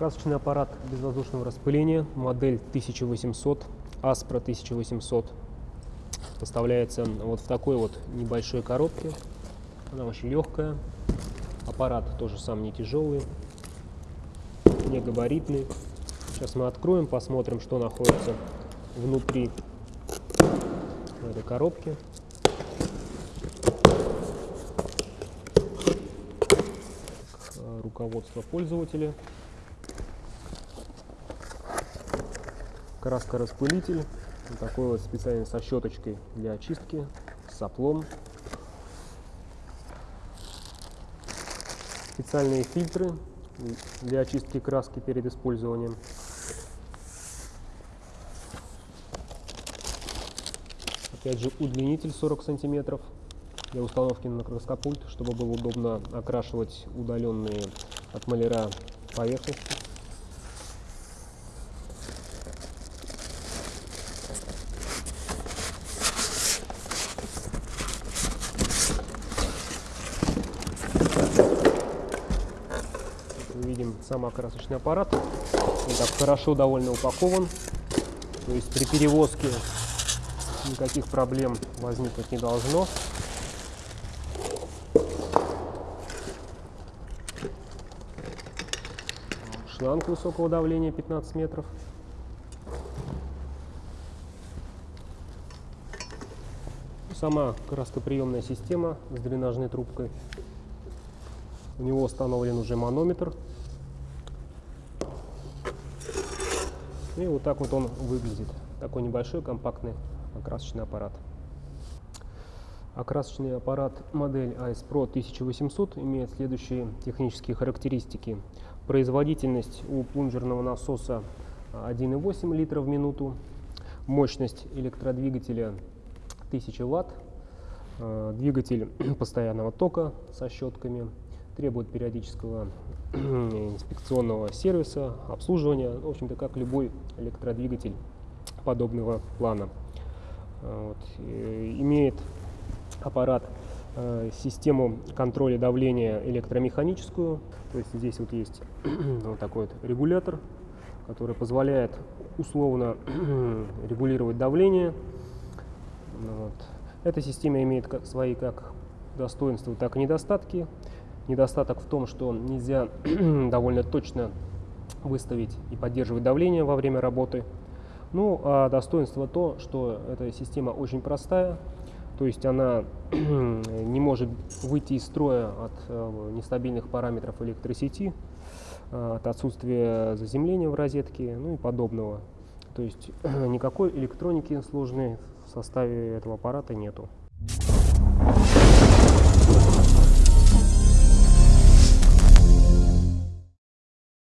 Красочный аппарат безвоздушного распыления, модель 1800, Aspro 1800. Поставляется вот в такой вот небольшой коробке. Она очень легкая. Аппарат тоже сам не тяжелый, не габаритный. Сейчас мы откроем, посмотрим, что находится внутри этой коробки. Руководство пользователя. Краска-распылитель, вот такой вот специальный со щеточкой для очистки, с соплом. Специальные фильтры для очистки краски перед использованием. Опять же удлинитель 40 сантиметров для установки на краскопульт, чтобы было удобно окрашивать удаленные от маляра поверхности. Видим сам окрасочный аппарат. Он так хорошо довольно упакован. То есть при перевозке никаких проблем возникнуть не должно. Шланг высокого давления 15 метров. Сама краскоприемная система с дренажной трубкой. У него установлен уже манометр И вот так вот он выглядит. Такой небольшой компактный окрасочный аппарат. Окрасочный аппарат модель AS Pro 1800 имеет следующие технические характеристики. Производительность у плунжерного насоса 1,8 литра в минуту. Мощность электродвигателя 1000 ватт. Э, двигатель постоянного тока со щетками. Требует периодического инспекционного сервиса, обслуживания, в общем-то, как любой электродвигатель подобного плана. А, вот. Имеет аппарат э, систему контроля давления электромеханическую, то есть здесь вот есть вот такой вот регулятор, который позволяет условно регулировать давление. Вот. Эта система имеет как, свои как достоинства, так и недостатки. Недостаток в том, что нельзя довольно точно выставить и поддерживать давление во время работы. Ну, а достоинство то, что эта система очень простая, то есть она не может выйти из строя от э, нестабильных параметров электросети, э, от отсутствия заземления в розетке, ну и подобного. То есть никакой электроники сложной в составе этого аппарата нету.